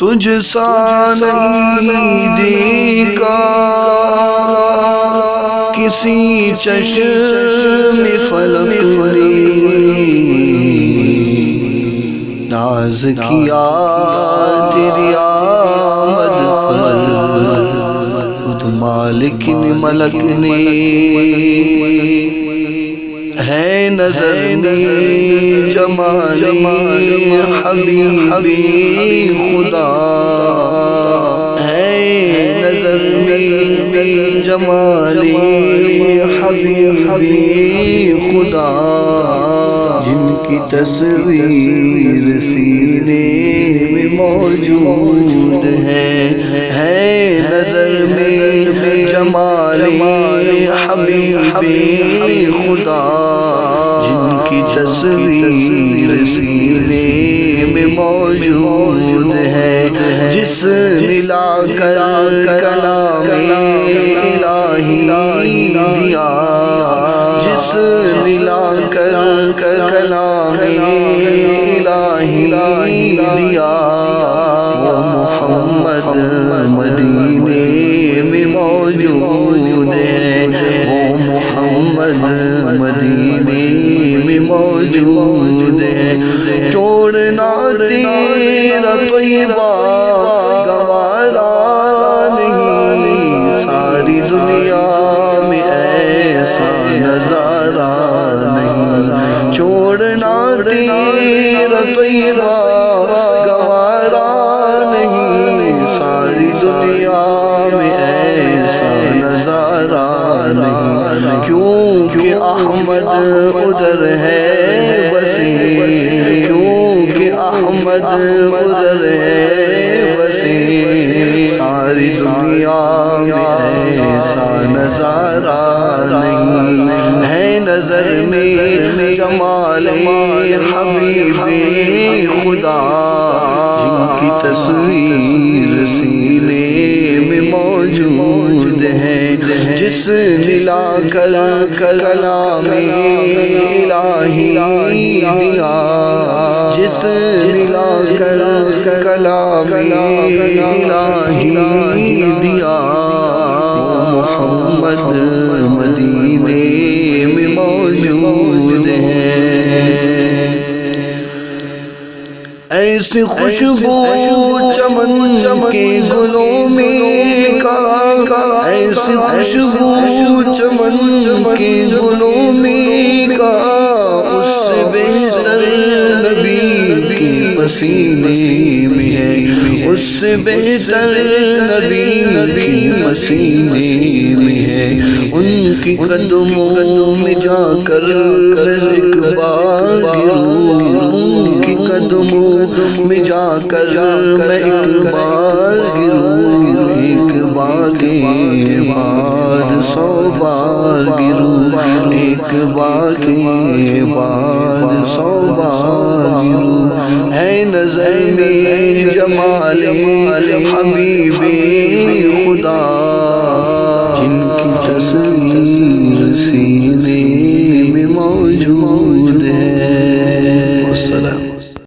تجھ سا نہیں دیکھا کسی چشم فلک نے ناز کیا تیری آمد پر خود مالک نے ملک نے ہے نظر میں جمال حبیبی خدا ہے نظر میں جمال حبیبی خدا جن کی تصویر سینے میں موجود ہے ہے نظر میں جمال حبیبی خدا تصویر سینے میں موجود ہے جس ملا کر کلام الہی دیا۔ جس ملا کر کلام الہی دیا۔ وہ محمد مدینے میں موجود ہے وہ محمد مدینے موجود ہے۔ چھوڑنا تیرا طیبہ گوارا نہیں۔ ساری دنیا میں ایسا نظارہ نہیں۔ چھوڑنا تیرا طیبہ گوارا نہیں۔ ساری دنیا احمد ادھر ہے بسی کیونکہ احمد ادھر ہے بسی ساری دنیا میں ایسا نظارہ نہیں۔ ہے نظر میں جمال حبیب، خدا تصویر سینے میں موجود ہے، جس ملا کر کلام الہی دیا جس ملا کر کلام الہی دیا۔ محمد مدینے ایسی خوشبو چمن کے گلوں میں کا ایسی خوشبو چمن کے گلوں میں کا اس سے بہتر نبی کے پسینے میں ہے۔ اس سے بہتر نبی کے پسینے میں ہے۔ ان کی قدموں میں جا کر ایک بار گروں کی قدموں میں جا کر میں ایک بار گروں ایک بار کے بعد سو بار گروں ایک بار کے بعد سو بار گروں ہے نظر میں جمال حبیب خدا، جن کی تصویر سین